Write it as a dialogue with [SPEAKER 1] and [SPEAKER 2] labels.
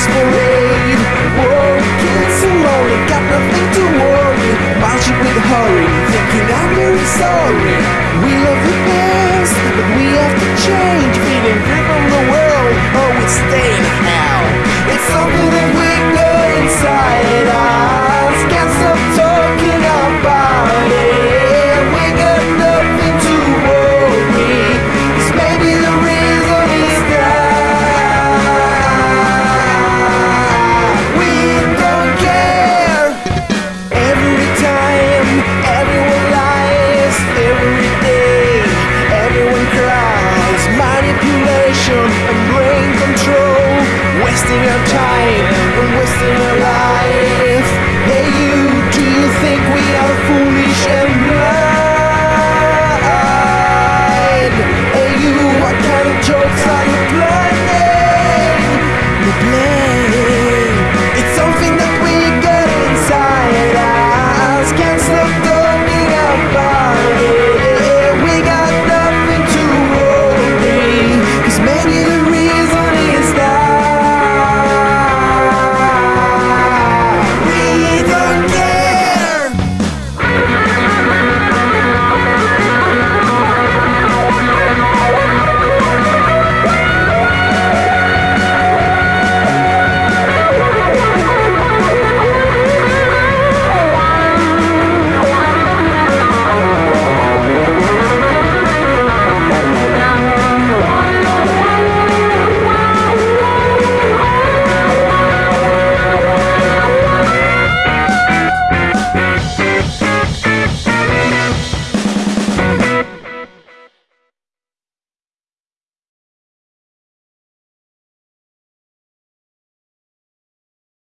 [SPEAKER 1] Christmas parade Whoa, kids so lonely, got nothing to worry. Marching with a hurry, thinking I'm very sorry. We love the best, but we have to wasting your time and wasting your life